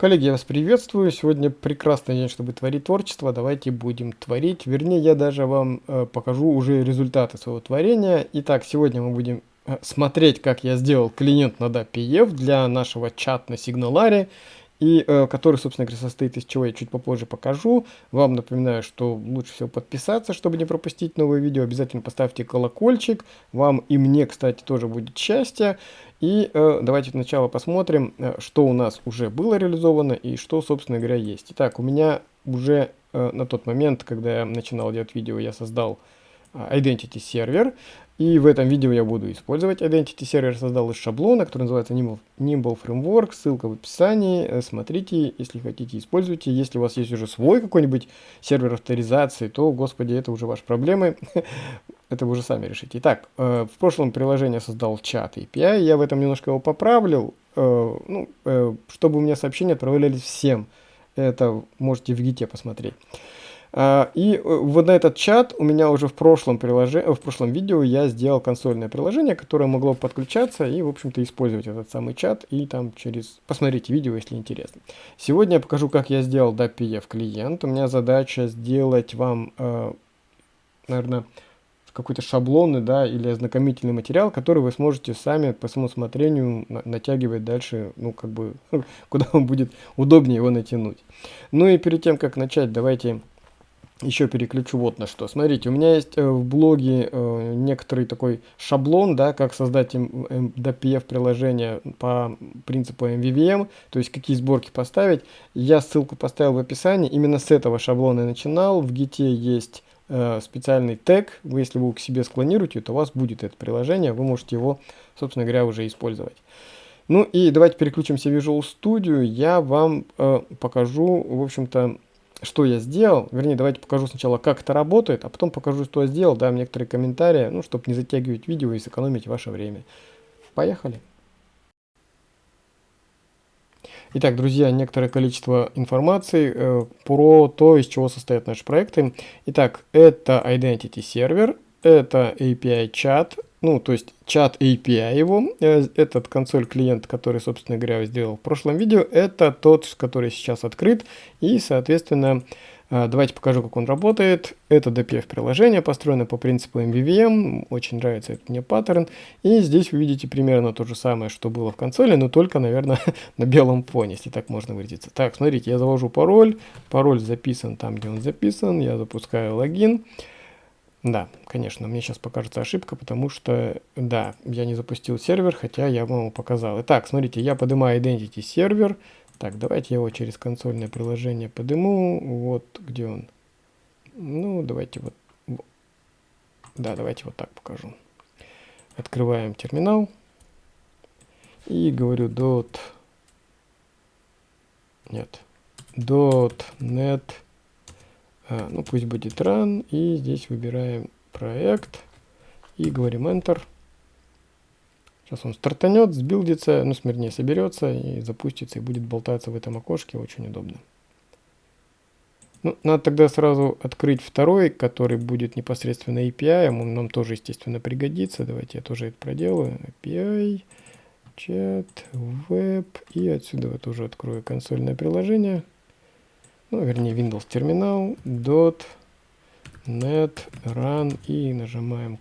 Коллеги, я вас приветствую. Сегодня прекрасный день, чтобы творить творчество. Давайте будем творить. Вернее, я даже вам э, покажу уже результаты своего творения. Итак, сегодня мы будем э, смотреть, как я сделал клиент на DAPF для нашего чата на Сигналаре и э, который, собственно говоря, состоит из чего я чуть попозже покажу. Вам напоминаю, что лучше всего подписаться, чтобы не пропустить новые видео. Обязательно поставьте колокольчик. Вам и мне, кстати, тоже будет счастье. И э, давайте сначала посмотрим, э, что у нас уже было реализовано и что, собственно говоря, есть. Итак, у меня уже э, на тот момент, когда я начинал делать видео, я создал э, Identity сервер. И в этом видео я буду использовать Identity сервер, создал из шаблона, который называется Nimble, Nimble Framework, ссылка в описании, э, смотрите, если хотите, используйте. Если у вас есть уже свой какой-нибудь сервер авторизации, то, господи, это уже ваши проблемы, это вы уже сами решите. Итак, э, в прошлом приложении создал чат API, я в этом немножко его поправил, э, ну, чтобы у меня сообщения отправлялись всем. Это можете в гите посмотреть. А, и э, вот на этот чат у меня уже в прошлом, приложении, в прошлом видео я сделал консольное приложение, которое могло подключаться и, в общем-то, использовать этот самый чат. И там через... Посмотрите видео, если интересно. Сегодня я покажу, как я сделал DAPF клиент. У меня задача сделать вам, э, наверное, какой-то шаблонный, да, или ознакомительный материал, который вы сможете сами по своему усмотрению натягивать дальше, ну, как бы, куда вам будет удобнее его натянуть. Ну и перед тем, как начать, давайте еще переключу вот на что. Смотрите, у меня есть э, в блоге э, некоторый такой шаблон, да, как создать DPF приложение по принципу MVVM, то есть какие сборки поставить. Я ссылку поставил в описании, именно с этого шаблона я начинал. В Git есть э, специальный тег, вы если вы к себе склонируете, то у вас будет это приложение, вы можете его, собственно говоря, уже использовать. Ну и давайте переключимся в Visual Studio, я вам э, покажу, в общем-то, что я сделал. Вернее, давайте покажу сначала, как это работает, а потом покажу, что я сделал, дам некоторые комментарии, ну, чтобы не затягивать видео и сэкономить ваше время. Поехали! Итак, друзья, некоторое количество информации э, про то, из чего состоят наши проекты. Итак, это Identity сервер, это API чат, ну, то есть чат API его, э, этот консоль клиент, который, собственно говоря, сделал в прошлом видео, это тот, который сейчас открыт, и, соответственно, э, давайте покажу, как он работает. Это DPF приложение, построено по принципу MVVM, очень нравится этот мне паттерн, и здесь вы видите примерно то же самое, что было в консоли, но только, наверное, на белом фоне, если так можно выразиться. Так, смотрите, я завожу пароль, пароль записан там, где он записан, я запускаю логин, да, конечно, мне сейчас покажется ошибка, потому что, да, я не запустил сервер, хотя я вам его показал. Итак, смотрите, я поднимаю Identity сервер. Так, давайте я его через консольное приложение подниму. Вот где он. Ну, давайте вот. Да, давайте вот так покажу. Открываем терминал. И говорю dot... Нет. .net а, ну пусть будет run, и здесь выбираем проект, и говорим Enter. Сейчас он стартанет, сбилдится, ну, смирнее соберется и запустится, и будет болтаться в этом окошке, очень удобно. Ну, надо тогда сразу открыть второй, который будет непосредственно API, он нам тоже, естественно, пригодится. Давайте я тоже это проделаю. API, чат, веб, и отсюда вот уже открою консольное приложение ну, вернее, Windows терминал, dot, net, run, и нажимаем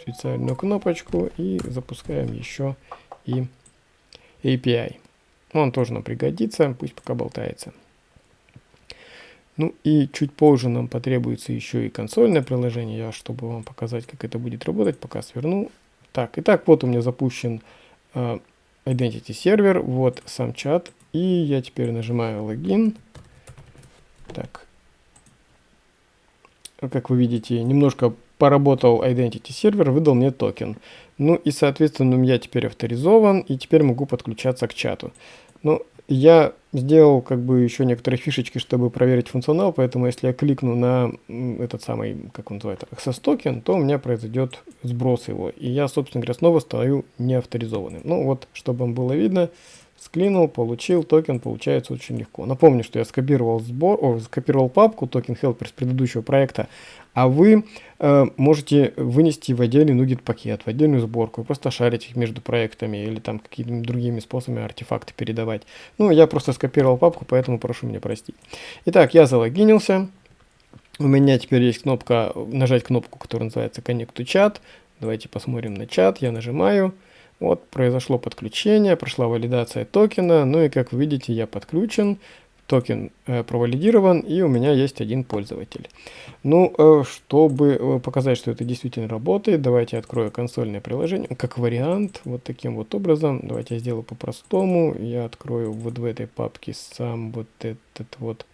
специальную кнопочку и запускаем еще и API. Он тоже нам пригодится, пусть пока болтается. Ну и чуть позже нам потребуется еще и консольное приложение, я, чтобы вам показать, как это будет работать, пока сверну. Так, итак, вот у меня запущен uh, Identity сервер, вот сам чат, и я теперь нажимаю логин. Так. Как вы видите, немножко поработал Identity сервер, выдал мне токен. Ну и, соответственно, я теперь авторизован, и теперь могу подключаться к чату. Ну, я сделал как бы еще некоторые фишечки, чтобы проверить функционал, поэтому если я кликну на этот самый, как он называется, access токен, то у меня произойдет сброс его, и я, собственно говоря, становлюсь неавторизованным. Ну вот, чтобы вам было видно, кликнул, получил, токен получается очень легко. Напомню, что я скопировал сбор, о, скопировал папку token helper с предыдущего проекта, а вы э, можете вынести в отдельный NuGet пакет, в отдельную сборку, просто шарить их между проектами или там какими-то другими способами артефакты передавать. Ну, я просто скопировал папку, поэтому прошу меня простить. Итак, я залогинился. У меня теперь есть кнопка, нажать кнопку, которая называется Connect to Chat. Давайте посмотрим на чат. Я нажимаю. Вот, произошло подключение, прошла валидация токена, ну и как вы видите, я подключен, токен э, провалидирован, и у меня есть один пользователь. Ну, э, чтобы э, показать, что это действительно работает, давайте открою консольное приложение, как вариант, вот таким вот образом. Давайте я сделаю по-простому, я открою вот в этой папке сам вот этот вот,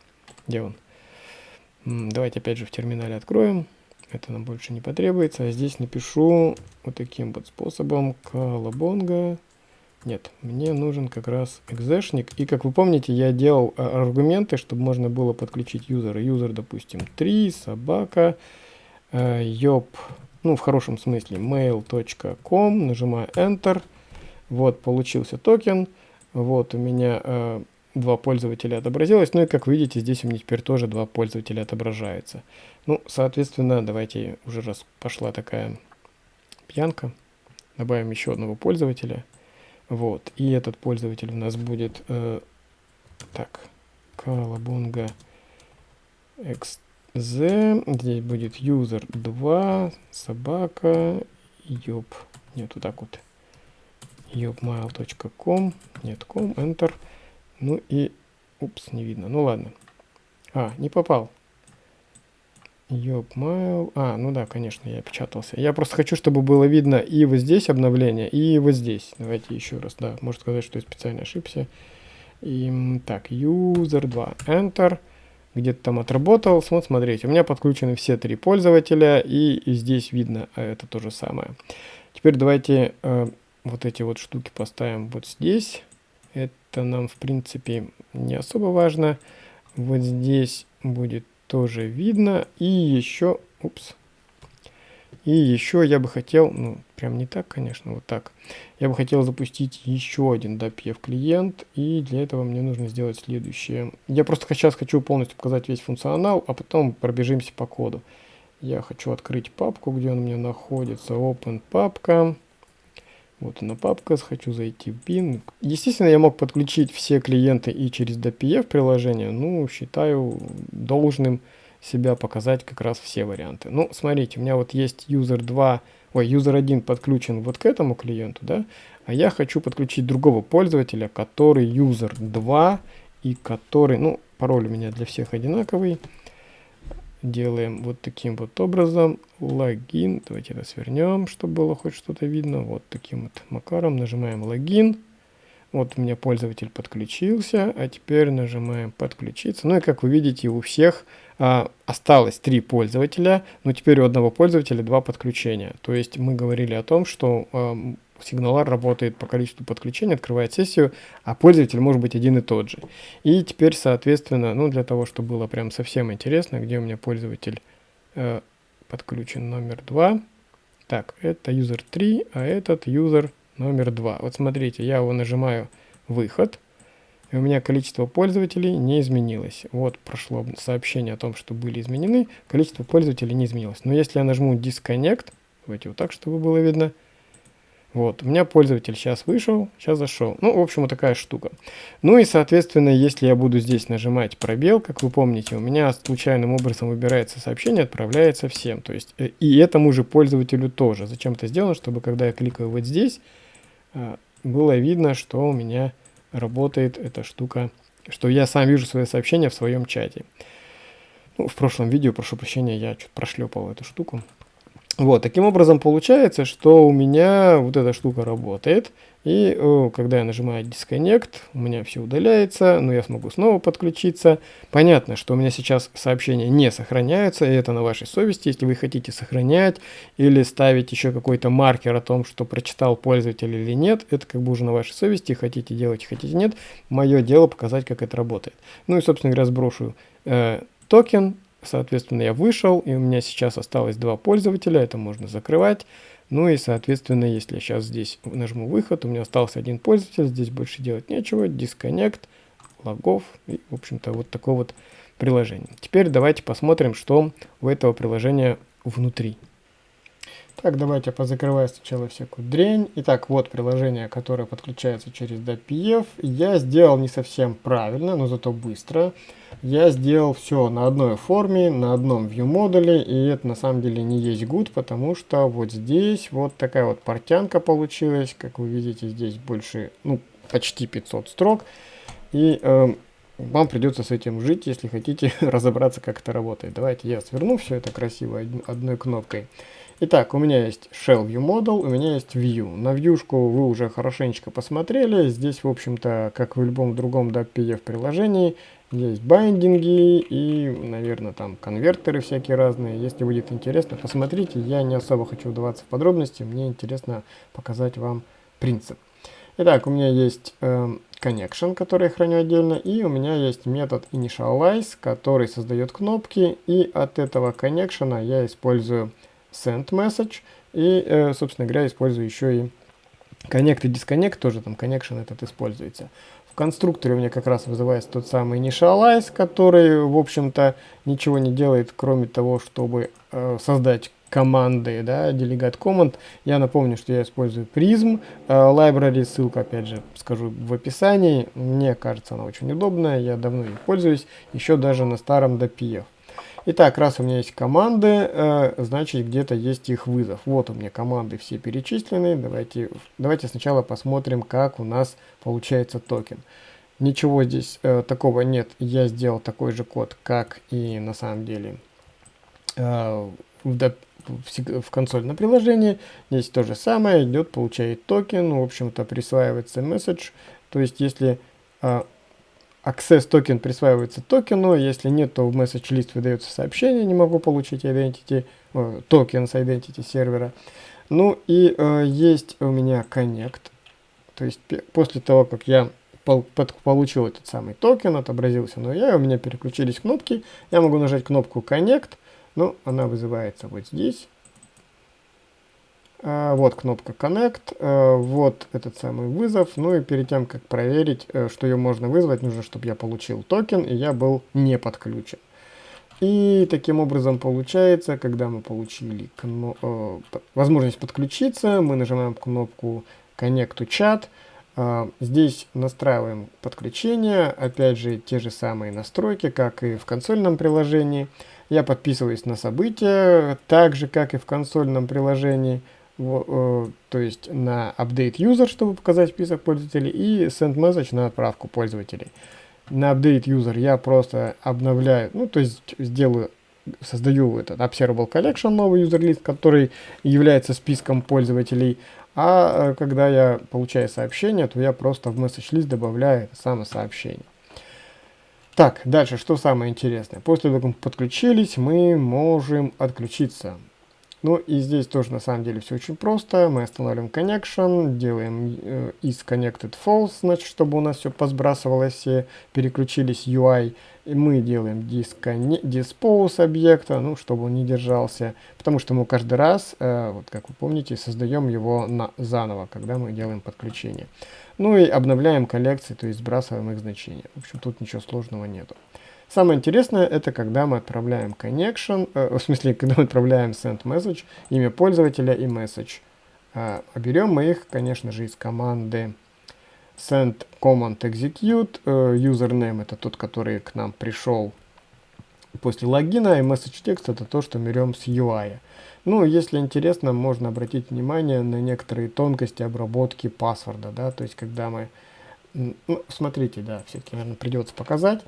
где он? Давайте опять же в терминале откроем это нам больше не потребуется. А здесь напишу вот таким вот способом колобонга. Нет, мне нужен как раз экзешник. И как вы помните, я делал а, аргументы, чтобы можно было подключить юзера. Юзер, допустим, 3, собака, э, ёб, ну в хорошем смысле, mail.com, нажимаю Enter. Вот, получился токен. Вот у меня э, два пользователя отобразилось. Ну и как видите, здесь у меня теперь тоже два пользователя отображается. Ну, соответственно, давайте уже раз пошла такая пьянка, добавим еще одного пользователя. Вот, и этот пользователь у нас будет, э, так, Колобунга XZ, здесь будет user 2, собака, ёб, нет, вот так вот, yobmail.com, нет, com, enter, ну и, упс, не видно. Ну ладно. А, не попал. Йопмайл. А, ну да, конечно, я печатался. Я просто хочу, чтобы было видно и вот здесь обновление, и вот здесь. Давайте еще раз, да, может сказать, что я специально ошибся. И, так, user 2, enter. Где-то там отработал. Вот, смотрите, у меня подключены все три пользователя, и, и здесь видно а это то же самое. Теперь давайте э, вот эти вот штуки поставим вот здесь. Это нам, в принципе, не особо важно. Вот здесь будет тоже видно. И еще, упс, и еще я бы хотел, ну, прям не так, конечно, вот так. Я бы хотел запустить еще один DAPF клиент, и для этого мне нужно сделать следующее. Я просто сейчас хочу полностью показать весь функционал, а потом пробежимся по коду. Я хочу открыть папку, где он у меня находится, open папка. Вот она папка, хочу зайти в bin. Естественно, я мог подключить все клиенты и через DPF приложение. Ну, считаю должным себя показать как раз все варианты. Ну, смотрите, у меня вот есть user 2, ой, user 1 подключен вот к этому клиенту, да, а я хочу подключить другого пользователя, который user 2 и который, ну, пароль у меня для всех одинаковый делаем вот таким вот образом логин. Давайте это свернем, чтобы было хоть что-то видно. Вот таким вот макаром нажимаем логин. Вот у меня пользователь подключился, а теперь нажимаем подключиться. Ну и как вы видите, у всех а, осталось три пользователя, но теперь у одного пользователя два подключения. То есть мы говорили о том, что а, сигналар работает по количеству подключений, открывает сессию, а пользователь может быть один и тот же. И теперь, соответственно, ну для того, чтобы было прям совсем интересно, где у меня пользователь э, подключен номер 2. Так, это user 3, а этот user номер 2. Вот смотрите, я его нажимаю «Выход», и у меня количество пользователей не изменилось. Вот прошло сообщение о том, что были изменены, количество пользователей не изменилось. Но если я нажму «Disconnect», давайте вот так, чтобы было видно, вот, у меня пользователь сейчас вышел, сейчас зашел. Ну, в общем, вот такая штука. Ну и, соответственно, если я буду здесь нажимать пробел, как вы помните, у меня случайным образом выбирается сообщение, отправляется всем. То есть, э, и этому же пользователю тоже. Зачем это сделано? Чтобы, когда я кликаю вот здесь, э, было видно, что у меня работает эта штука, что я сам вижу свое сообщение в своем чате. Ну, в прошлом видео, прошу прощения, я чуть прошлепал эту штуку. Вот, таким образом получается, что у меня вот эта штука работает, и о, когда я нажимаю Disconnect, у меня все удаляется, но я смогу снова подключиться. Понятно, что у меня сейчас сообщения не сохраняются, и это на вашей совести, если вы хотите сохранять или ставить еще какой-то маркер о том, что прочитал пользователь или нет, это как бы уже на вашей совести, хотите делать, хотите нет. Мое дело показать, как это работает. Ну и, собственно говоря, сброшу э, токен, Соответственно, я вышел, и у меня сейчас осталось два пользователя, это можно закрывать. Ну и, соответственно, если я сейчас здесь нажму выход, у меня остался один пользователь, здесь больше делать нечего, disconnect, логов и, в общем-то, вот такое вот приложение. Теперь давайте посмотрим, что у этого приложения внутри. Так, давайте позакрываю сначала всякую дрень. Итак, вот приложение, которое подключается через DPF. Я сделал не совсем правильно, но зато быстро. Я сделал все на одной форме, на одном view модуле, и это на самом деле не есть good, потому что вот здесь вот такая вот портянка получилась. Как вы видите, здесь больше, ну, почти 500 строк. И э, вам придется с этим жить, если хотите разобраться, как это работает. Давайте я сверну все это красиво одной кнопкой. Итак, у меня есть Shell View Model, у меня есть View. На вьюшку вы уже хорошенечко посмотрели. Здесь, в общем-то, как в любом другом DAPF приложении, есть байдинги и, наверное, там конвертеры всякие разные. Если будет интересно, посмотрите. Я не особо хочу вдаваться в подробности, мне интересно показать вам принцип. Итак, у меня есть э, connection, который я храню отдельно, и у меня есть метод initialize, который создает кнопки, и от этого connection я использую send message. И, э, собственно говоря, использую еще и connect и disconnect, тоже там connection этот используется. В конструкторе у меня как раз вызывается тот самый initialize, который, в общем-то, ничего не делает, кроме того, чтобы э, создать команды, да, delegate command. Я напомню, что я использую Prism э, library, ссылка, опять же, скажу в описании. Мне кажется, она очень удобная, я давно ей пользуюсь, еще даже на старом DPF. Итак, раз у меня есть команды, э, значит где-то есть их вызов. Вот у меня команды все перечислены. Давайте, давайте сначала посмотрим, как у нас получается токен. Ничего здесь э, такого нет. Я сделал такой же код, как и на самом деле э, в, в, в консольном приложении. Здесь то же самое. Идет, получает токен. В общем-то, присваивается message. То есть, если э, Access токен присваивается токену, если нет, то в message list выдается сообщение, не могу получить identity, э, токен с identity сервера. Ну и э, есть у меня connect, то есть после того, как я пол, получил этот самый токен, отобразился но я, у меня переключились кнопки, я могу нажать кнопку connect, ну она вызывается вот здесь. А, вот кнопка Connect, а, вот этот самый вызов. Ну и перед тем, как проверить, э, что ее можно вызвать, нужно, чтобы я получил токен и я был не подключен. И таким образом получается, когда мы получили э, возможность подключиться, мы нажимаем кнопку Connect to Chat. А, здесь настраиваем подключение, опять же те же самые настройки, как и в консольном приложении. Я подписываюсь на события, так же как и в консольном приложении то есть на update user, чтобы показать список пользователей, и send message на отправку пользователей. На update user я просто обновляю, ну то есть сделаю, создаю этот observable collection, новый user list, который является списком пользователей, а э, когда я получаю сообщение, то я просто в message list добавляю это самое сообщение. Так, дальше, что самое интересное. После того, как мы подключились, мы можем отключиться. Ну и здесь тоже на самом деле все очень просто. Мы останавливаем connection, делаем э, is connected false, значит, чтобы у нас все посбрасывалось, все переключились UI. И мы делаем dispose объекта, ну, чтобы он не держался, потому что мы каждый раз, э, вот как вы помните, создаем его на, заново, когда мы делаем подключение. Ну и обновляем коллекции, то есть сбрасываем их значения. В общем, тут ничего сложного нету. Самое интересное, это когда мы отправляем connection, э, в смысле, когда мы отправляем send message, имя пользователя и message. Э, берем мы их, конечно же, из команды send command execute. Э, username это тот, который к нам пришел после логина, и message text это то, что берем с UI. Ну, если интересно, можно обратить внимание на некоторые тонкости обработки паспорта, да, то есть когда мы, ну, смотрите, да, все-таки, наверное, придется показать.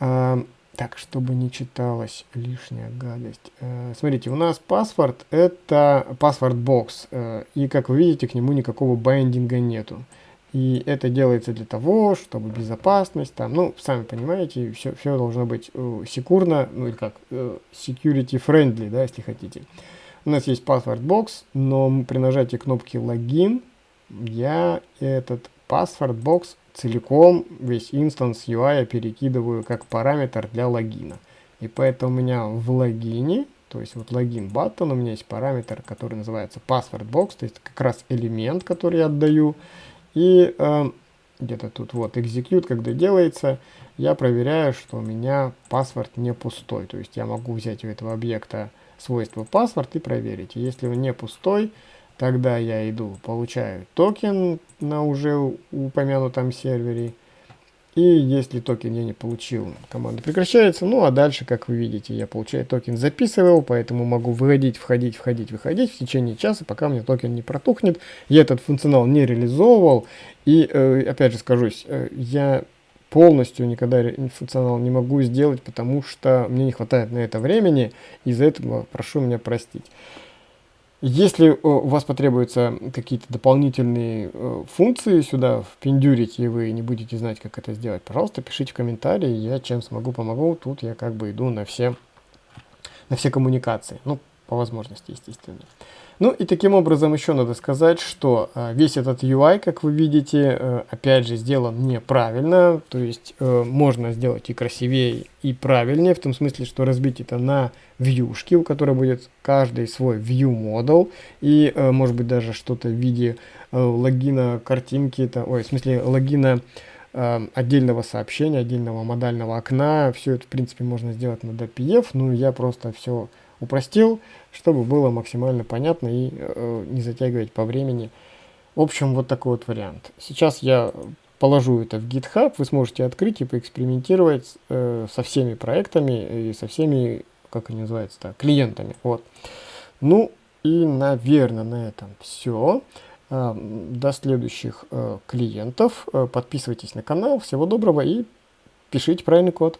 А, так, чтобы не читалась лишняя гадость. А, смотрите, у нас паспорт это паспорт бокс. А, и как вы видите, к нему никакого байдинга нету. И это делается для того, чтобы безопасность, там, ну, сами понимаете, все, все должно быть uh, секурно, ну или как, uh, security friendly, да, если хотите. У нас есть password box, но при нажатии кнопки логин я этот password box целиком весь инстанс UI перекидываю как параметр для логина. И поэтому у меня в логине То есть вот логин button, у меня есть параметр, который называется password box, то есть как раз элемент, который я отдаю. И э, где-то тут вот execute, когда делается, я проверяю, что у меня паспорт не пустой. То есть я могу взять у этого объекта свойство паспорт и проверить. Если он не пустой, тогда я иду, получаю токен на уже упомянутом сервере. И если токен я не получил, команда прекращается. Ну а дальше, как вы видите, я получаю токен, записывал, поэтому могу выходить, входить, входить, выходить в течение часа, пока у меня токен не протухнет. Я этот функционал не реализовывал. И э, опять же скажусь, э, я полностью никогда функционал не могу сделать, потому что мне не хватает на это времени. Из-за этого прошу меня простить. Если э, у вас потребуются какие-то дополнительные э, функции сюда впендюрить, и вы не будете знать, как это сделать, пожалуйста, пишите в комментарии, я чем смогу, помогу. Тут я как бы иду на все, на все коммуникации, ну, по возможности, естественно. Ну и таким образом еще надо сказать, что э, весь этот UI, как вы видите, э, опять же сделан неправильно, то есть э, можно сделать и красивее, и правильнее, в том смысле, что разбить это на вьюшки, у которой будет каждый свой view model, и может быть даже что-то в виде логина картинки, это, ой, в смысле логина отдельного сообщения, отдельного модального окна, все это в принципе можно сделать на DPF, ну я просто все упростил, чтобы было максимально понятно и э, не затягивать по времени. В общем, вот такой вот вариант. Сейчас я положу это в GitHub, вы сможете открыть и поэкспериментировать э, со всеми проектами и со всеми, как они называются, клиентами. Вот. Ну и, наверное, на этом все. Э, до следующих э, клиентов. Э, подписывайтесь на канал. Всего доброго и пишите правильный код.